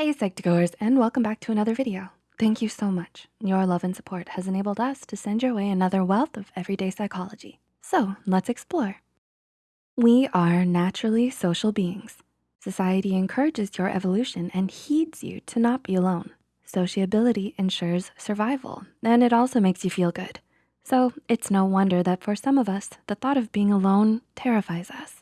Hey Psych2Goers and welcome back to another video. Thank you so much. Your love and support has enabled us to send your way another wealth of everyday psychology. So let's explore. We are naturally social beings. Society encourages your evolution and heeds you to not be alone. Sociability ensures survival and it also makes you feel good. So it's no wonder that for some of us, the thought of being alone terrifies us.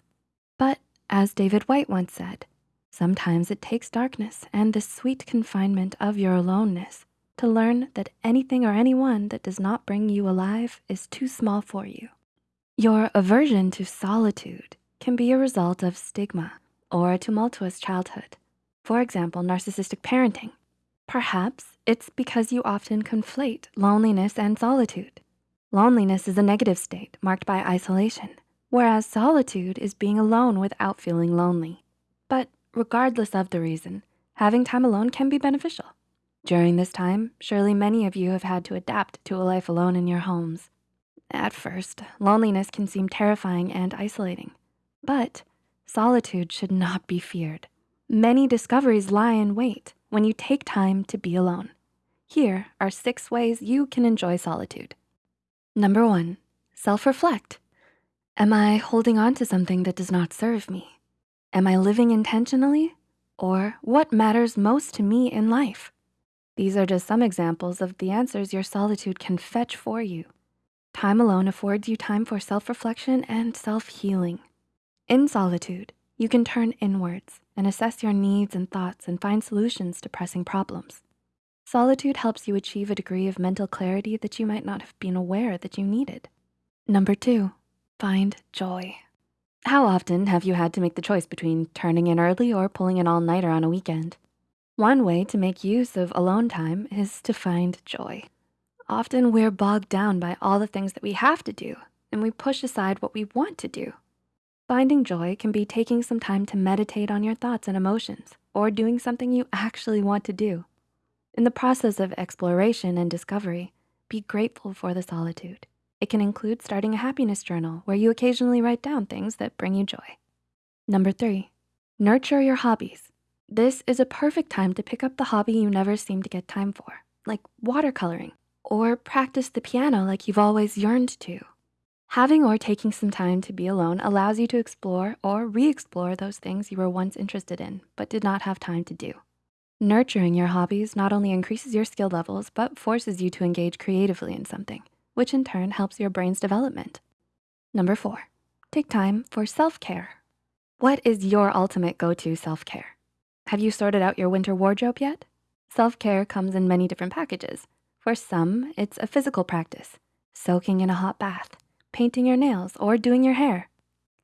But as David Whyte once said, sometimes it takes darkness and the sweet confinement of your aloneness to learn that anything or anyone that does not bring you alive is too small for you. Your aversion to solitude can be a result of stigma or a tumultuous childhood. For example, narcissistic parenting. Perhaps it's because you often conflate loneliness and solitude. Loneliness is a negative state marked by isolation, whereas solitude is being alone without feeling lonely. But regardless of the reason, having time alone can be beneficial. During this time, surely many of you have had to adapt to a life alone in your homes. At first, loneliness can seem terrifying and isolating, but solitude should not be feared. Many discoveries lie in wait when you take time to be alone. Here are six ways you can enjoy solitude. Number one, self-reflect. Am I holding on to something that does not serve me? Am I living intentionally? Or what matters most to me in life? These are just some examples of the answers your solitude can fetch for you. Time alone affords you time for self-reflection and self-healing. In solitude, you can turn inwards and assess your needs and thoughts and find solutions to pressing problems. Solitude helps you achieve a degree of mental clarity that you might not have been aware that you needed. Number two, find joy. How often have you had to make the choice between turning in early or pulling an all-nighter on a weekend? One way to make use of alone time is to find joy. Often we're bogged down by all the things that we have to do and we push aside what we want to do. Finding joy can be taking some time to meditate on your thoughts and emotions or doing something you actually want to do. In the process of exploration and discovery, be grateful for the solitude. It can include starting a happiness journal where you occasionally write down things that bring you joy. Number three, nurture your hobbies. This is a perfect time to pick up the hobby you never seem to get time for, like watercoloring, or practice the piano like you've always yearned to. Having or taking some time to be alone allows you to explore or re-explore those things you were once interested in, but did not have time to do. Nurturing your hobbies not only increases your skill levels, but forces you to engage creatively in something, which in turn helps your brain's development. Number four, take time for self-care. What is your ultimate go-to self-care? Have you sorted out your winter wardrobe yet? Self-care comes in many different packages. For some, it's a physical practice, soaking in a hot bath, painting your nails, or doing your hair.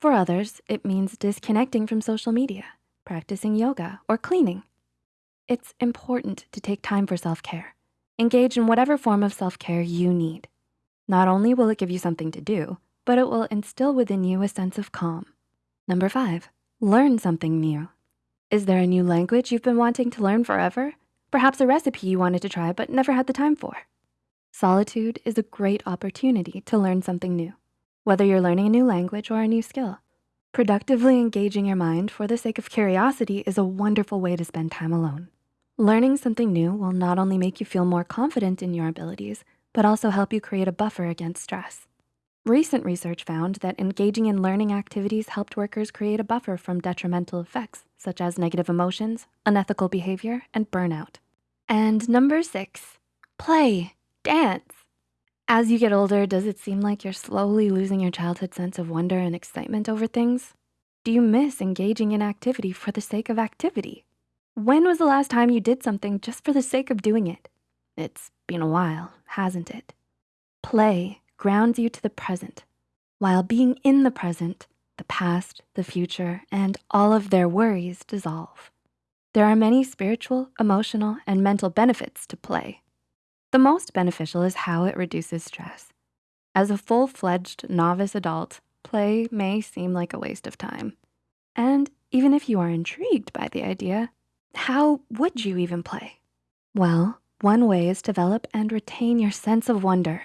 For others, it means disconnecting from social media, practicing yoga, or cleaning. It's important to take time for self-care. Engage in whatever form of self-care you need. Not only will it give you something to do, but it will instill within you a sense of calm. Number five, learn something new. Is there a new language you've been wanting to learn forever? Perhaps a recipe you wanted to try but never had the time for. Solitude is a great opportunity to learn something new, whether you're learning a new language or a new skill. Productively engaging your mind for the sake of curiosity is a wonderful way to spend time alone. Learning something new will not only make you feel more confident in your abilities, but also help you create a buffer against stress. Recent research found that engaging in learning activities helped workers create a buffer from detrimental effects, such as negative emotions, unethical behavior, and burnout. And number six, play, dance. As you get older, does it seem like you're slowly losing your childhood sense of wonder and excitement over things? Do you miss engaging in activity for the sake of activity? When was the last time you did something just for the sake of doing it? It's been a while, hasn't it? Play grounds you to the present. While being in the present, the past, the future, and all of their worries dissolve. There are many spiritual, emotional, and mental benefits to play. The most beneficial is how it reduces stress. As a full-fledged novice adult, play may seem like a waste of time. And even if you are intrigued by the idea, how would you even play? Well, one way is develop and retain your sense of wonder.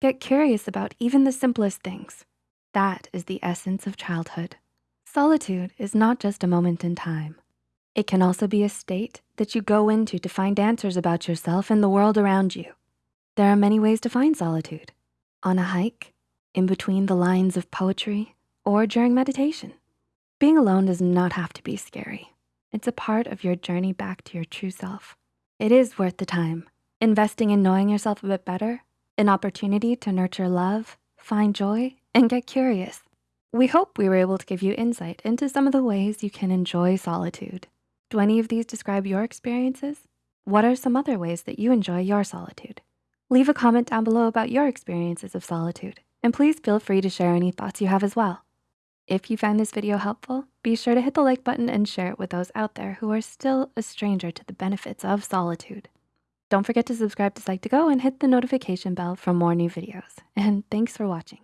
Get curious about even the simplest things. That is the essence of childhood. Solitude is not just a moment in time. It can also be a state that you go into to find answers about yourself and the world around you. There are many ways to find solitude. On a hike, in between the lines of poetry, or during meditation. Being alone does not have to be scary. It's a part of your journey back to your true self. It is worth the time. Investing in knowing yourself a bit better, an opportunity to nurture love, find joy, and get curious. We hope we were able to give you insight into some of the ways you can enjoy solitude. Do any of these describe your experiences? What are some other ways that you enjoy your solitude? Leave a comment down below about your experiences of solitude, and please feel free to share any thoughts you have as well. If you found this video helpful, be sure to hit the like button and share it with those out there who are still a stranger to the benefits of solitude. Don't forget to subscribe to Psych2Go and hit the notification bell for more new videos. And thanks for watching.